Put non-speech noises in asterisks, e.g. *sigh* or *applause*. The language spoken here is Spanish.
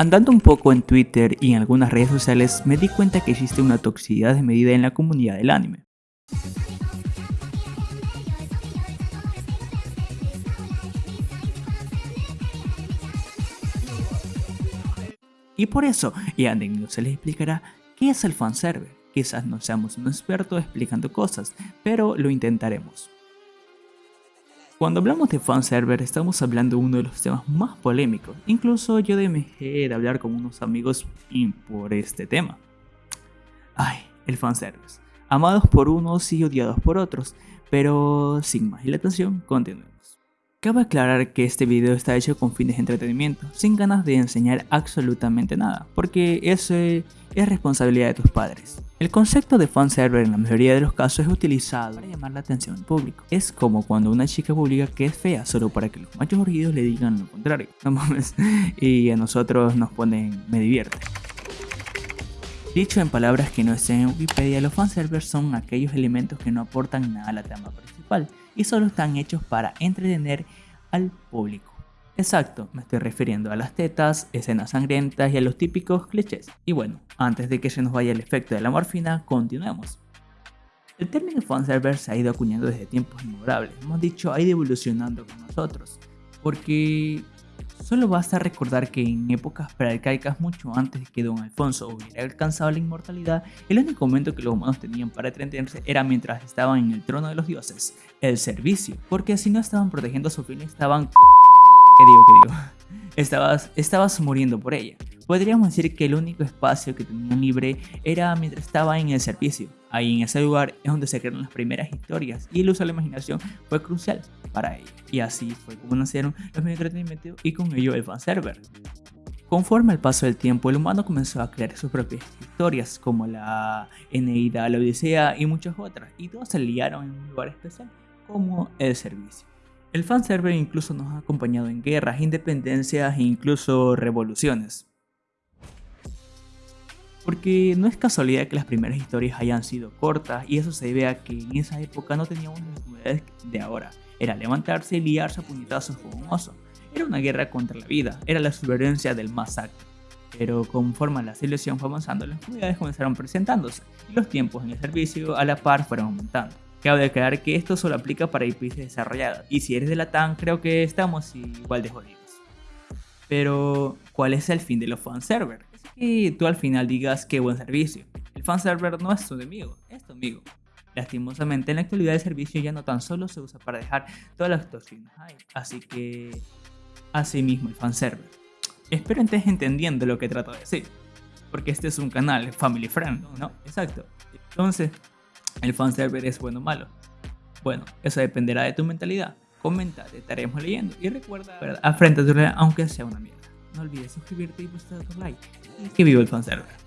Andando un poco en Twitter y en algunas redes sociales me di cuenta que existe una toxicidad desmedida en la comunidad del anime. Y por eso, y a se les explicará qué es el fanservice. Quizás no seamos un experto explicando cosas, pero lo intentaremos. Cuando hablamos de fanserver estamos hablando de uno de los temas más polémicos, incluso yo dejé de hablar con unos amigos por este tema. Ay, el fanservice, amados por unos y odiados por otros, pero sin más dilatación, continuemos. Cabe aclarar que este video está hecho con fines de entretenimiento, sin ganas de enseñar absolutamente nada, porque eso es responsabilidad de tus padres. El concepto de fanserver en la mayoría de los casos es utilizado para llamar la atención del público. Es como cuando una chica publica que es fea solo para que los machos orguidos le digan lo contrario. *laughs* No mames. Y a nosotros nos ponen me divierte. Dicho en palabras que no estén en Wikipedia, los fanservers son aquellos elementos que no aportan nada a la trama principal y solo están hechos para entretener al público. Exacto, me estoy refiriendo a las tetas, escenas sangrientas y a los típicos clichés. Y bueno, antes de que se nos vaya el efecto de la morfina, continuemos. El término fanserver se ha ido acuñando desde tiempos inmemorables, hemos dicho, ha ido evolucionando con nosotros, porque Solo basta recordar que en épocas prearcaicas mucho antes de que Don Alfonso hubiera alcanzado la inmortalidad, el único momento que los humanos tenían para entretenerse era mientras estaban en el trono de los dioses, el servicio, porque si no estaban protegiendo a su fin estaban... ¿Qué digo, qué digo? *laughs* Estabas, estabas muriendo por ella. Podríamos decir que el único espacio que tenían libre era mientras estaba en el servicio. Ahí en ese lugar es donde se crearon las primeras historias y el uso de la imaginación fue crucial para ello. Y así fue como nacieron los medios de entretenimiento y con ello el fanserver. Conforme al paso del tiempo, el humano comenzó a crear sus propias historias, como la Eneida, la Odisea y muchas otras, y todos se liaron en un lugar especial, como el servicio. El fanserver incluso nos ha acompañado en guerras, independencias e incluso revoluciones. Porque no es casualidad que las primeras historias hayan sido cortas y eso se debe a que en esa época no teníamos las comodidades de ahora. Era levantarse y liarse a puñetazos con un oso. Era una guerra contra la vida, era la supervivencia del más acto. Pero conforme la civilización fue avanzando, las comunidades comenzaron presentándose y los tiempos en el servicio a la par fueron aumentando. Cabe declarar que esto solo aplica para IPs desarrolladas y si eres de la TAN creo que estamos igual de jodidos. Pero, ¿cuál es el fin de los fanservers? que tú al final digas qué buen servicio. El fanserver no es tu enemigo, es tu amigo. Lastimosamente en la actualidad el servicio ya no tan solo se usa para dejar todas las toxinas ahí, así que así mismo el fanserver. Espero estés entendiendo lo que trato de decir, porque este es un canal family friend, ¿no? Exacto. Entonces, ¿el fanserver es bueno o malo? Bueno, eso dependerá de tu mentalidad. Comenta, te estaremos leyendo y recuerda, ¿verdad? Afrenta tu aunque sea una mierda. No olvides suscribirte y buscar tu like. Y que viva el fanserver.